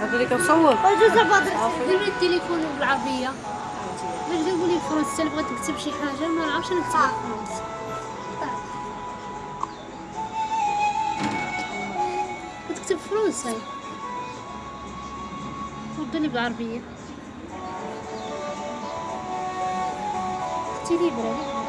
هذوليك التليفون بالعربيه باش جابوا لي شي حاجة ما نعرفش كتكتب فرنسا بالعربيه चिड़ी बोले